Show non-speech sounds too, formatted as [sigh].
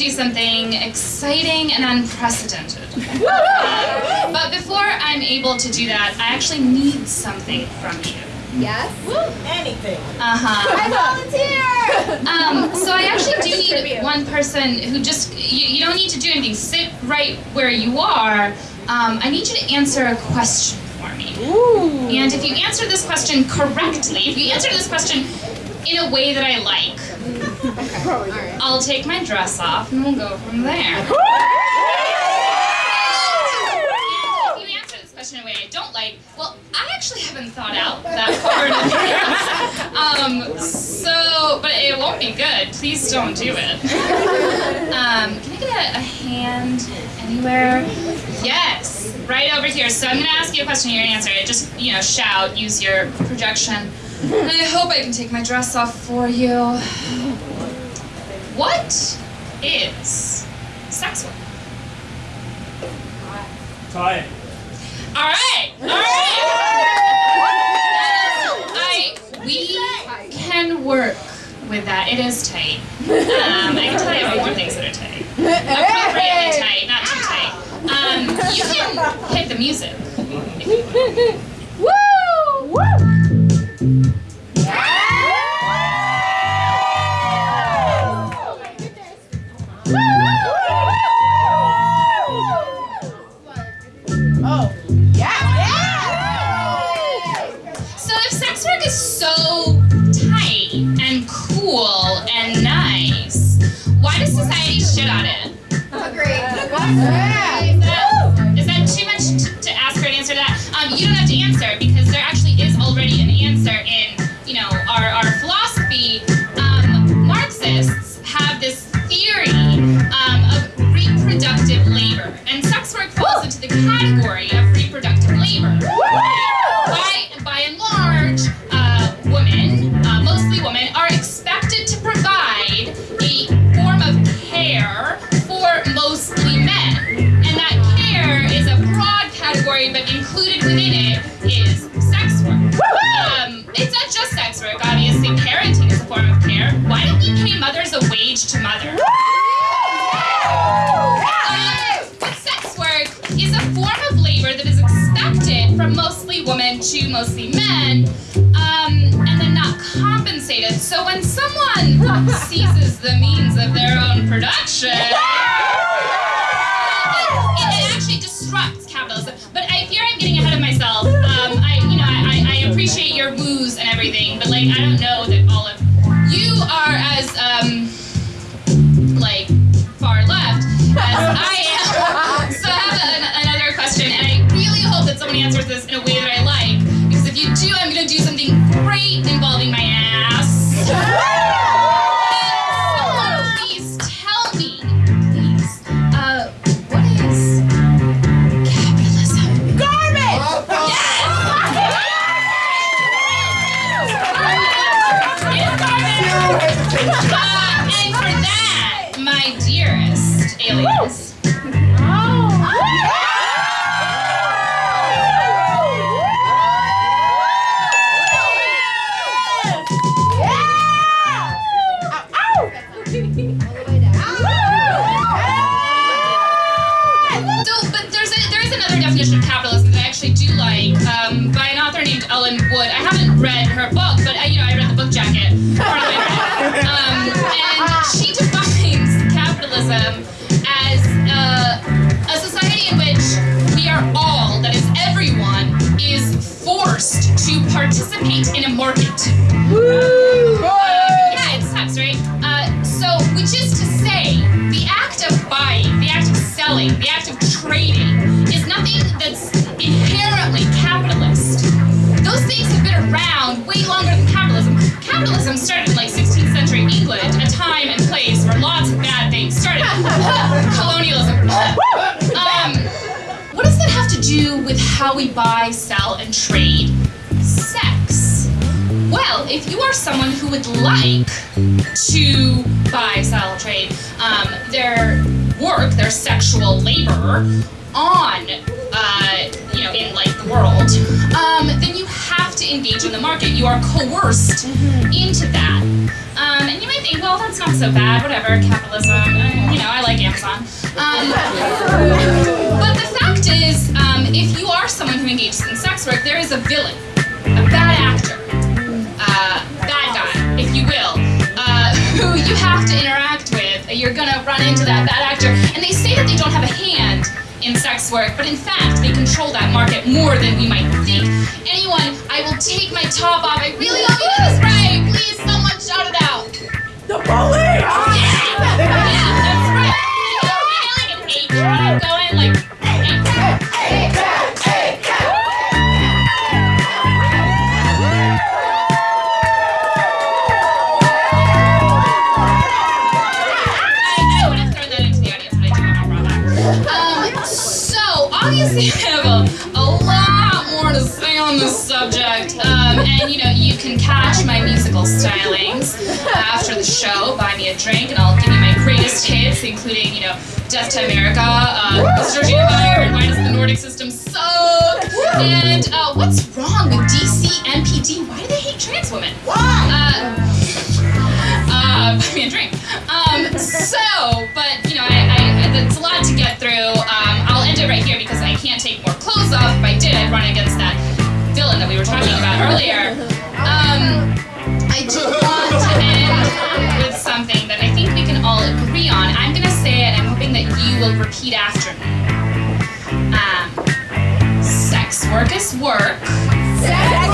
do something exciting and unprecedented. Uh, but before I'm able to do that, I actually need something from you. Yes? Anything. Uh-huh. I volunteer! Um, so I actually do need one person who just, you, you don't need to do anything. Sit right where you are. Um, I need you to answer a question for me. Ooh. And if you answer this question correctly, if you answer this question in a way that I like, I'll take my dress off and we'll go from there. If you answer this question in a way I don't like, well, I actually haven't thought out that advance. Um, so, but it won't be good. Please don't do it. Um, can I get a, a hand anywhere? Yes, right over here. So I'm gonna ask you a question, you're gonna answer it. Just, you know, shout, use your projection. And I hope I can take my dress off for you. What is sex work? Time. All right, all right. I we can work with that. It is tight. Um, I can tell you about more things that are tight. Appropriately tight, not too tight. Um, you can hit the music. Is that too much to ask for an answer to that? Um, you don't have to answer because there actually is already an answer in, you know, our, our philosophy. Um, Marxists have this theory um, of reproductive labor, and included within it is sex work. Um, it's not just sex work, obviously. Parenting is a form of care. Why don't we pay mothers a wage to mother? But sex work is a form of labor that is expected from mostly women to mostly men, um, and then not compensated. So when someone [laughs] seizes the means of their own production, it, it actually disrupts capitalism. But I fear I'm getting like I don't know there is definition of capitalism that I actually do like, um, by an author named Ellen Wood. I haven't read her book, but I, you know, I read the book jacket. Part of it. [laughs] Um, and she defines capitalism how we buy, sell, and trade sex? Well, if you are someone who would like to buy, sell, trade um, their work, their sexual labor on, uh, you know, in like the world, um, then you have to engage in the market. You are coerced into that. Um, and you might think, well, that's not so bad. Whatever, capitalism. uh, you know, I like Amazon. Um, but the fact is, um, if you are someone who engages in sex work, there is a villain, a bad actor, uh, bad guy, if you will, uh, who you have to interact with. You're gonna run into that bad actor, and they say that they don't have a hand in sex work, but in fact, they control that market more than we might think. Anyone, I will take my top off. I really hope you this right. Please, someone shout it out. The police! On this subject. Um, and you know, you can catch my musical stylings after the show. Buy me a drink, and I'll give you my greatest hits, including you know, Death to America, uh, Mr. Fire, and Why Does the Nordic System Suck? And uh, what's wrong with DC MPD? Why do they hate trans women? Uh, uh, buy me a drink. Um, so, but you know, I, I, it's a lot to get through. Um, I'll end it right here because I can't take more clothes off. If I did, I'd run against will repeat after me. Um, sex work is work. Sex